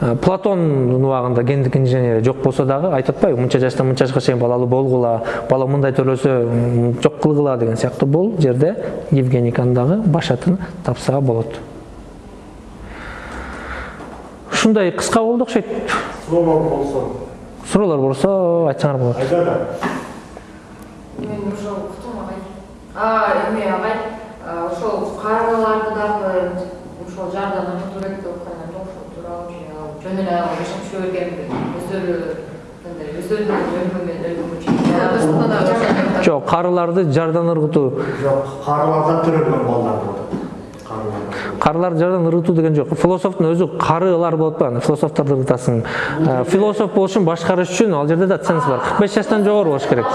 [SPEAKER 1] Э, платондун убагында гендик инженерия жок болсо дагы айтып атпайбы мынча жаштан мынча жашка чейин балалуу болгула бала мындай төрөлсө жок кылгыла деген сыяктуу бул жерде евгениканын дагы башатын тапса болот. Ушундай кыска болду окшойт
[SPEAKER 2] суроолор болсо
[SPEAKER 1] суроолор болсо айтсаңар болот
[SPEAKER 2] айда да
[SPEAKER 3] мен ошол уктум агай а эме агай а, ошол каргаларды дагы ошол жардам ыргытуу керек деп аткан жок ошол ал жөн эле жашап жүрө бергенби өздөрү
[SPEAKER 1] жок карыларды жардан ыргытуу
[SPEAKER 2] жок карыларда төрөлгөн балдар
[SPEAKER 1] карыларды жардан ыргытуу деген жок философтун өзү карыылар болот го аны философторду ыргытасың Э, философ болуш үчүн башкарыш үчүн ал жерде да ценз бар. Кырк беш жаштан жогору болуш керек.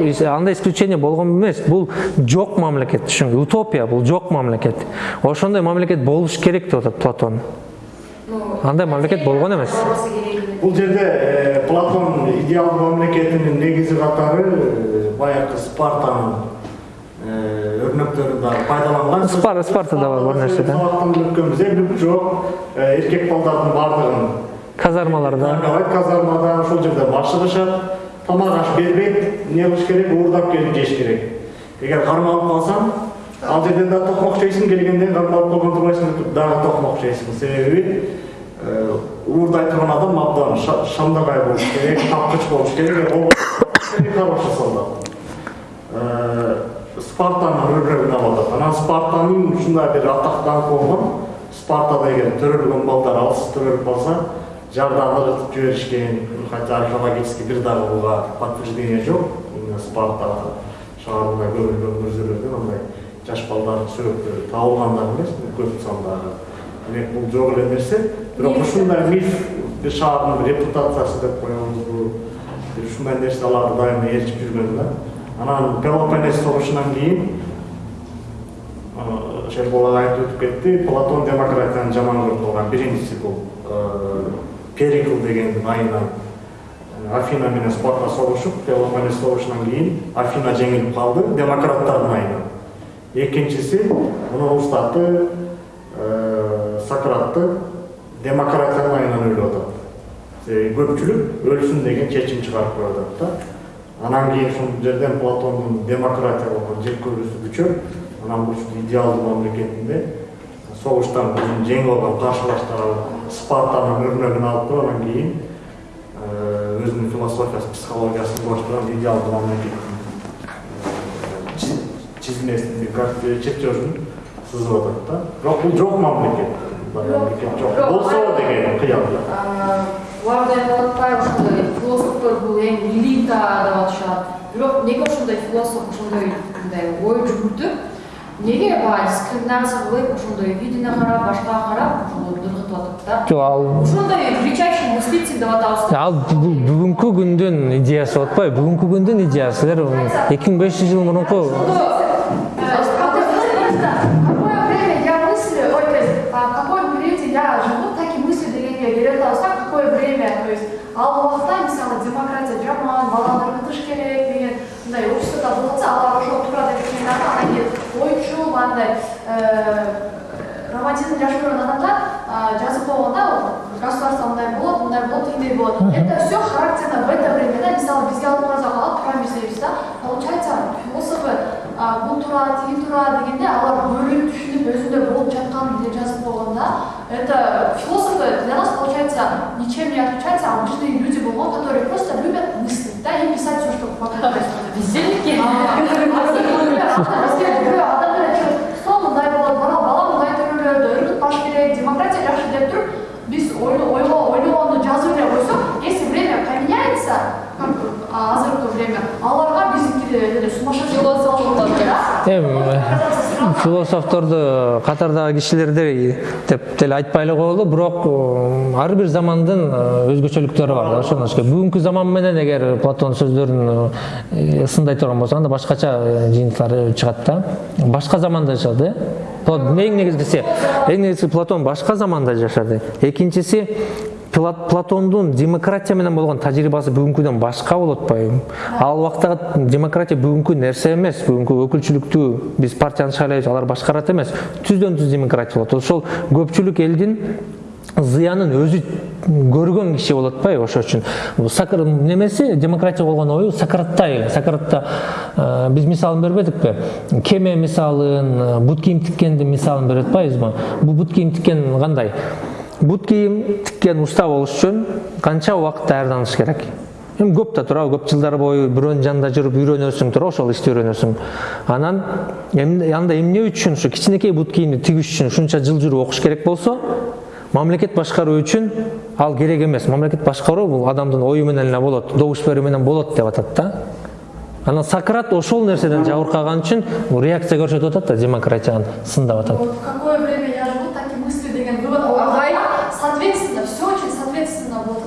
[SPEAKER 1] Ис- андай исключение болгон эмес бул жок мамлекет түшүнгү утопия бул жок мамлекет ошондой мамлекет болуш керек деп атат платон андай мамлекет болгон эмес
[SPEAKER 2] бул жерде э, платон идеалдуу мамлекетинин негизи катары э, баягы спартанын э, пайдаланган.
[SPEAKER 1] Спар- Спартада бар бир нерсе да.
[SPEAKER 2] сабактан өткөнбүз эми жок э, эркек балдардын баардыгын
[SPEAKER 1] казармаларда
[SPEAKER 2] казармада ошол жерде башыгышат тамак аш бербейт эмне кылыш керек уурдап келип жеш керек. Эгер кармалып калсаң ал жерден да токмок жейсиң келгенден кармалып калган турбайсың дагы токмок жейсиң. Себеби э, уурдай турган адам абдан ша- шамдагай болуш керек тапкыч болуш керек ол хороший солдат Спартанын өрнөгүн алып атат анан спартанын ушундай бир атактанып болгон спартада эгер төрөлгөн балдар алсыз төрөлүп калса жардам ыргытып жиберишкен хотя археологический бир дагы буга подтверждение жок именно спартада шаарында көрүлгөн мүрзөлөрдөн андай жаш балдардын сүрөттөрү табылгандар эмес көп сандагы демек бул жок эле нерсе бирок ушундай миф бир шаардын репутациясы деп коебузбу бир ушундай нерселерди дайыма ээрчип жүргөн да. Анан пелопоннес согушунан кийин шербол агай айтып өтүп кетти платон демократияны жаман көрүп калган биринчиси бул перикл деген айынан афина менен спарта согушуп пелопоннес согушунан кийин афина жеңилип калды демократтардын айынан экинчиси мунун устаты сократты демократиянын айынан өлүп атат көпчүлүк өлсүн деген чечим чыгарып коюп атат да анан кийин ушул жерден платондун демократия болгон жек көрүүсү күчөп анан ушул идеалдуу мамлекетинде согуштан өзүн жеңип алган каршылаштары спартанын өрнөгүн алып туруп анан кийин э, өзүнүн философиясы психологиясын кураштырган идеалдуу мамлекеттин э, чи- чизмесин чертежин сызып атат да. Бирок бул жок мамлекет. Мындай мамлекет жок болсо деген кыял да
[SPEAKER 3] эң элита деп атышат бирок эмнеге ошондой философ ошондой мындай ой жүгүртүп эмнеге баягы дискриминация кылып ошондой видине карап башкага карап ошондо ыргытып атат да
[SPEAKER 1] жок ал
[SPEAKER 3] ошондой величайший мыслитель деп атабыз
[SPEAKER 1] ал бүгүнкү күндүн идеясы болуп атпайбы бүгүнкү күндүн идеясы силер эки миң беш жүз жыл мурунку
[SPEAKER 4] то есть, время, то есть, ал убакта мисалы демократия ыргытыш керек деген мындай обществода болот атса, алар ошол туура деп келген анан кийин ойчул андай романтизм жашап жүргөн адамдар жазып койгондо государство мындай болот, мындай болот, тигиндей болот. Это все характерно в это время, да, мисалы бизге алдыбызга калат, туура берсебиз да, получается а, бул туура, тиги туура дегенде алар бөлүнүп түшүнүп өзүндө болуп жаткан эле жазып койгонда это философы для нас получается ничем не отличаются от обычные люди болгон, которые просто любят мыслить, да, и писать все, что происходит.
[SPEAKER 3] бездельники
[SPEAKER 4] адамдар сол мындай болот бала бала мындай төрөлөдү ыргытпаш керек демократия жакшы деп туруп биз ойло ойлогонду жазып эле койсок если время поменяется как азыркы время
[SPEAKER 1] эми философторду катардагы кишилерди деп деле айтпай эле коелу бирок ар бир замандын өзгөчөлүктөрү бар да ошондон керек бүгүнкү заман менен эгер платон сөздөрүн э, сындай турган болсок анда башкача жыйынтыктары чыгат да. Башка заманда жашады. Эң негизгиси эң негизгиси платон башка заманда жашады. Пла- платондун демократия менен болгон тажрыйбасы бүгүнкүдөн башка болуп атпайбы ал убактагы демократия бүгүнкү нерсе эмес бүгүнкү өкүлчүлүктү биз партияны шайлайбыз алар башкарат эмес түздөн түз демократия болот ошол көпчүлүк элдин зыянын өзү көргөн киши болот атпайбы ошол үчүн немеси демократия болгон ою сократтай сократта э, биз мисалын бербедикпи кеме мисалын э, бут кийим тиккендин мисалын берип атпайбызбы бул бут кийим тиккен кандай бут кийим тиккен уста болуш үчүн канча убакыт даярданыш керек? Эми көп да туурабы көп жылдар бою бирөөнүн жанында жүрүп үйрөнөсүң туура ошол ишти үйрөнөсүң. Анан анда эмне үчүн ушу кичинекей бут кийимди тигиш үчүн ушунча жыл жүрүп окуш керек болсо мамлекет башкаруу үчүн ал керек эмес. Мамлекет башкаруу бул адамдын ою менен эле болот добуш берүү менен болот деп атат да. Анан сократ ошол нерседен жабыркаган үчүн реакция көрсөтүп атат да демократияны сындап атат.
[SPEAKER 4] Какое время я живу, так и мысли деген вывод.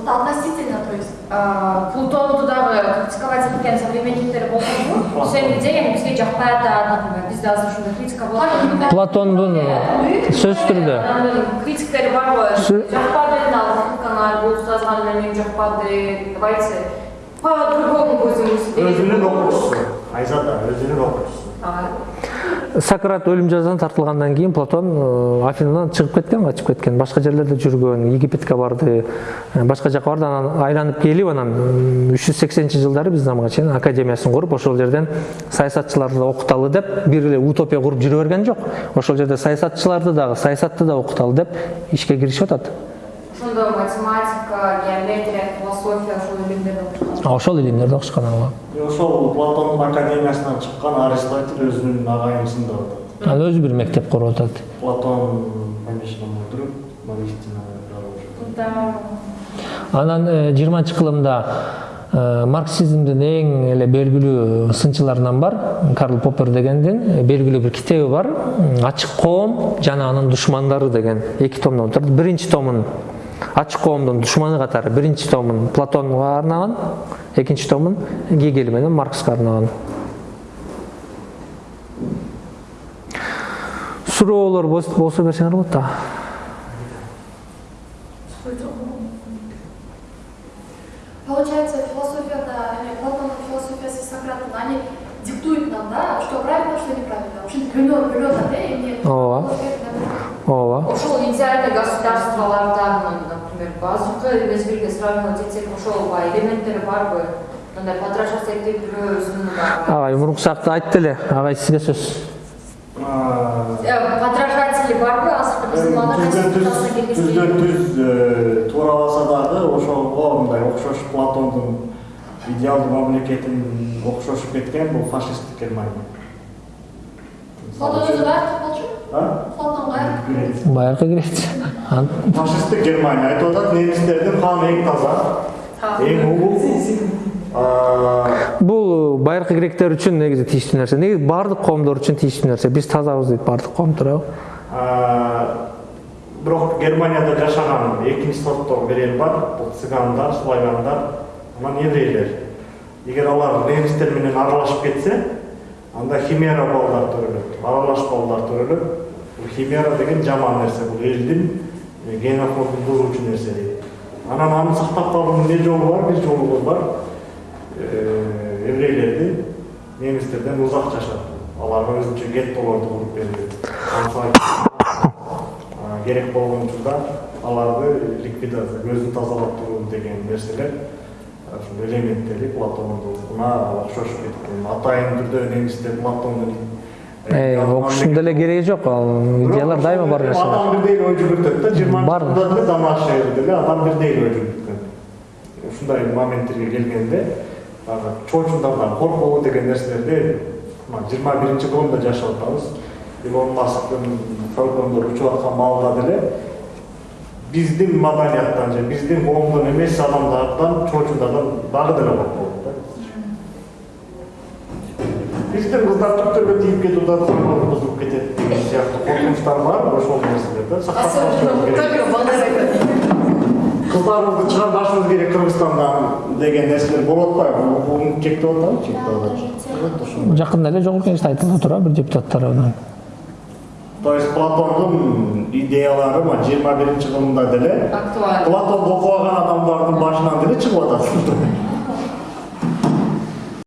[SPEAKER 4] Это относительно, то есть.
[SPEAKER 3] А, плутонду дагы критиковать эткен современниктер болсонбу сен деген бизге жакпай атат например бизде азыр ушундай критика болот
[SPEAKER 1] платондун сөзсүз түрдө
[SPEAKER 3] адамдын критиктери барбы
[SPEAKER 1] Сө-
[SPEAKER 3] жакпады ал кытканар бул жазган эле мен жакпады давайте по другому будем
[SPEAKER 2] өзүнүн окуучусу айзада өзүнүн окуучусу
[SPEAKER 3] Ага.
[SPEAKER 1] Сократ өлүм жазасына тартылгандан кийин платон э, афинадан чыгып кеткен качып кеткен. Башка жерлерде жүргөн египетке барды э, башка жака барды. Анан айланып келип анан үч жүз сексенинчи жылдары биздин заманга чейин академиясын куруп ошол жерден саясатчыларды окуталы деп бир эле утопия куруп жүрө берген жок. Ошол жерде саясатчыларды дагы саясатты да окуталы деп ишке киришип атат.
[SPEAKER 3] Ошондо математика геометрия философия ошол илимдерди окушкан
[SPEAKER 1] ага
[SPEAKER 2] ошол платондун академиясынан чыккан аристотель өзүнүн агайымсын деп атат
[SPEAKER 1] ал өзү бир мектеп куруп атат
[SPEAKER 2] платон
[SPEAKER 1] анан жыйырманчы кылымда э, марксизмдин эң эле белгилүү сынчыларынан бар карл поппер дегендин э, белгилүү бир китеби бар ачык коом жана анын душмандары деген эки томдон турат биринчи томун ачык коомдун душманы катары биринчи томун платонго арнаган экинчи томун гегель менен маркске арнаган суроолор болс- болсо берсеңер болот да
[SPEAKER 4] Получается, философия-то, или Платон, философия Сократа, они диктуют нам, да, что правильно, что неправильно. В общем, гүлөр, гүлөр, да, и мне.
[SPEAKER 1] Ооба. ооба
[SPEAKER 3] ошол идеальный государстволардан азыркы мезгилге сравнивать этсек ошол баягы элементтери барбы мындай подражать этип бирөөсүн
[SPEAKER 1] агай муруксакты айтты эле агай сизге сөз
[SPEAKER 3] подражатели барбы азыркы биздин
[SPEAKER 2] түздөн түз туурабаса дагы ошого мындай окшош платондун идеалдуу мамлекетин окшошуп кеткен бул фашисттик германия
[SPEAKER 4] Өзі бәрі болчу?
[SPEAKER 2] А? Греция. фашисттик германия айтып атат немистердин каны эң таза. Эң улуу А,
[SPEAKER 1] бул байыркы гректер үчүн негизи тийиштүү нерсе негизи баардык коомдор үчүн тийиштүү нерсе биз тазабыз дейт баардык коом туурабы
[SPEAKER 2] а, бирок германияда жашаган экинчи сорттогу бир эл бар бул цыгандар славяндар анан еврейлер эгер алар немистер менен аралашып кетсе анда химера балдар төрөлөт аралаш балдар төрөлөт. Бул химера деген жаман нерсе бул элдин э, генофондун бузуучу нерсе дейт. Анан аны сактап калуунун эмне жолу бар? Бир жолу бар? Э, еврейлерди немистерден узак жашатуу аларга өзүнчө геттолорду куруп берүү А, керек болгон учурда аларды ликвидация көздү тазалап туруу деген нерселер ушул элементтери платондуна окшошуп кеткен. Атайын түрдө немистер платондун
[SPEAKER 1] Э, окушунун деле кереги жок ал идеялар дайыма бар нерсе
[SPEAKER 2] адам бирдей эле ой жүгүртөт да жыйырманчы
[SPEAKER 1] Бар.
[SPEAKER 2] жылда деле адам бирдей эле ой жүгүрткөн ушундай моменттерге келгенде баягы чоочундардан коркуу деген нерселерди мына жыйырма биринчи кылымда жашап атабыз. Илон масктын фалкондор учуп аткан маалда деле биздин маданияттан же биздин коомдон эмес адамдардан чоочундардан дагы деле коркпойт да биздин кыздар түптөргө тийип кетип атат самолет бузулуп кетет деген сыяктуу коркунучтар бар ошол нерселер да сактап кыздарыбызды чыгарбашыбыз керек кыргызстандан деген нерселер болуп атпайбы бул чектеп атабы чектеп атат ошондой
[SPEAKER 1] жакында эле жогорку кеңеште айтылды туурабы бир депутат тарабынан
[SPEAKER 2] есть платондун идеялары мына жыйырма биринчи кылымда деле
[SPEAKER 3] актуально
[SPEAKER 2] платонду окубаган адамдардын башынан деле чыгып атат